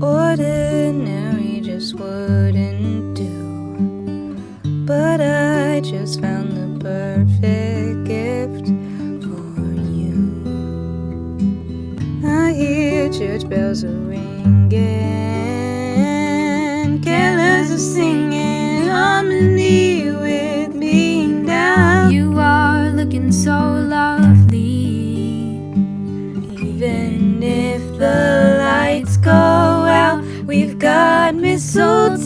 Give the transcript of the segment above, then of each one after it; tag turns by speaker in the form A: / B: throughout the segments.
A: Ordinary just wouldn't do. But I just found the perfect gift for you. I hear church bells ringing.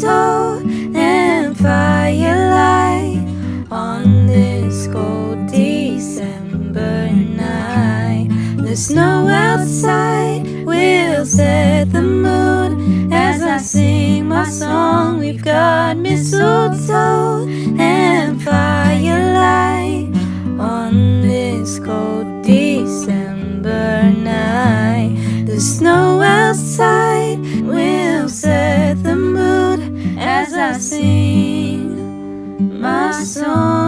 A: Mistletoe and firelight on this cold December night. The snow outside will set the mood as I sing my song. We've got mistletoe and firelight on this cold December night. The snow sing my song.